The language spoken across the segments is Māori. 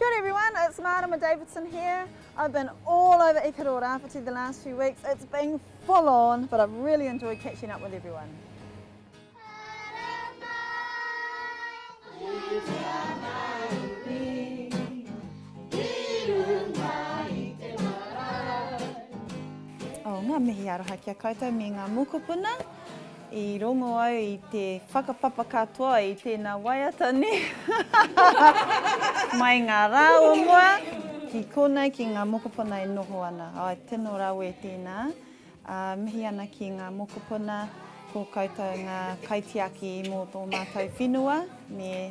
Kia ora everyone, it's Marama Davidson here. I've been all over Ikaroa Rāwhiti the last few weeks. It's been full on, but I've really enjoyed catching up with everyone. Oh, ngā mihi aroha kia koutou me ngā mokopuna. I rongo au i te whakapapa katoa i tēnā waiata nē. Mai ngā rā o mua ki konei ki ngā mokopuna e noho ana. Ae tino rawe tēnā. Mihi ana ki ngā mokopuna, ko koutou ngā kaitiaki mō tō mātou whenua me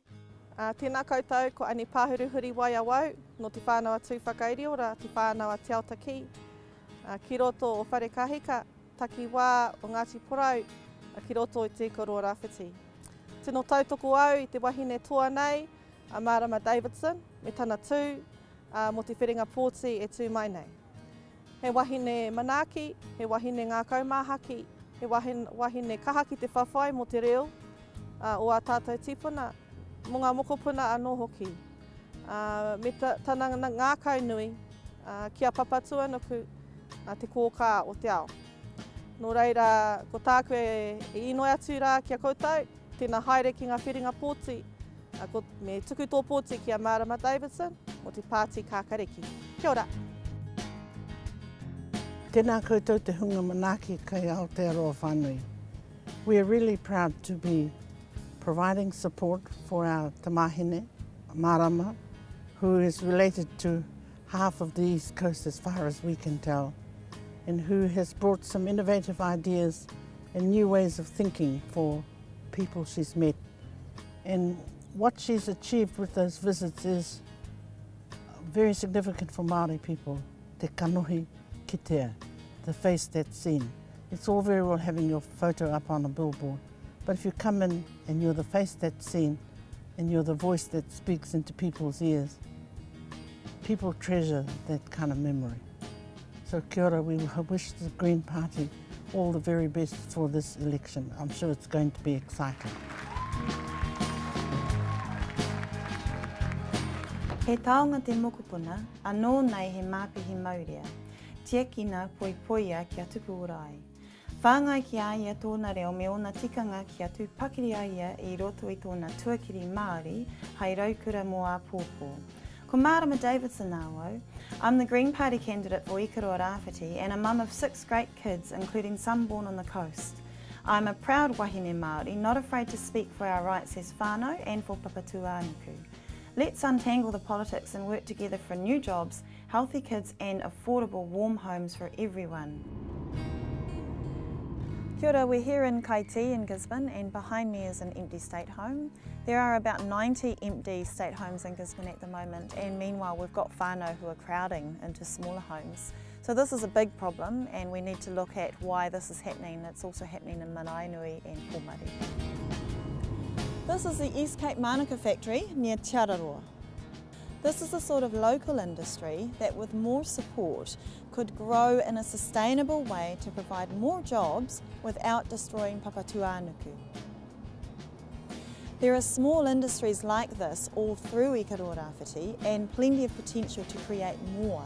Tēnā koutou, ko Ani Pāhuru Huriwai awau, nō Te Whānau-a Tūwhakairiora, Te Whānau-a Te Aotaki, ki roto o Wharekahika, takiwā o Ngāti Porou, ki roto i te koroua rāwhiti. Tino tautoko au i te wahine toa nei, a Mārama Davidson, me tana tū mō te Whiringa Pōti e tū mai nei. He wahine manaaki, he wahine ngākau māhaki, he wahine kaha ki te whawhai mō te reo o ā tātou tīpuna, mō ngā mokopuna anō hoki. Me tana ngākau nui ki a Papatūānuku te kōkā o te ao. Nō reira, ko tāku e inoi atu rā ki a koutou, Tēnā haere ki ngā whiringa pōti. Me tuku tō pōti ki a Marama Davidson mō te Pāti Kākariki. Kia ora! Tēnā koutou te hunga manaaki kei Aotearoa whānui. We are really proud to be providing support for our tamahine, marama, who is related to half of the East Coast as far as we can tell, and who has brought some innovative ideas and new ways of thinking for people she's met. And what she's achieved with those visits is very significant for Māori people, te kanohi kitea, the face that's seen. It's all very well having your photo up on a billboard, But if you come in and you're the face that's seen and you're the voice that speaks into people's ears, people treasure that kind of memory. So kia ora, we wish the Green Party all the very best for this election. I'm sure it's going to be exciting. He taonga te mokopuna, anō nei he māpihi maurea, tiakina poipoia kia tupu urai Whāngai ki a ia tōna reo me ōna tikanga kia tū pakiri a ia i roto i tōna tuakiri Māori hai raukura mō āpōpō. Ko Mārama Davidson āwau. I'm the Green Party candidate for Ikaroa Rāwhiti and a mum of six great kids including some born on the coast. I'm a proud wahine Māori not afraid to speak for our rights as whānau and for Papatūānuku. Let's untangle the politics and work together for new jobs healthy kids and affordable warm homes for everyone. Kia ora, we're here in Kaiti in Gisborne and behind me is an empty state home. There are about 90 empty state homes in Gisborne at the moment and meanwhile we've got whānau who are crowding into smaller homes. So this is a big problem and we need to look at why this is happening. It's also happening in Manainui and Kōmari. This is the East Cape Manuka factory near Te Araroa. This is the sort of local industry that with more support could grow in a sustainable way to provide more jobs without destroying Papatūānuku. There are small industries like this all through E and plenty of potential to create more.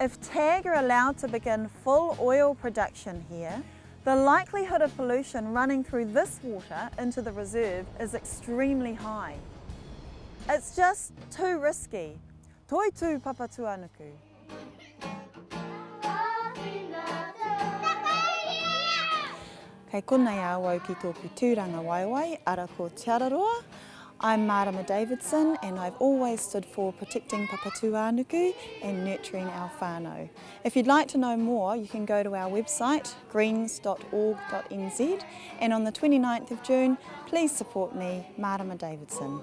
If TAG are allowed to begin full oil production here, the likelihood of pollution running through this water into the reserve is extremely high. It's just too risky. Toi Toitū papatuanuku. Kei konei a au ki tōku tūrangawaewae, ara ko Te Araroa. I'm Marama Davidson and I've always stood for protecting Papatūānuku and nurturing our whānau. If you'd like to know more you can go to our website greens.org.nz and on the 29th of June please support me, Marama Davidson.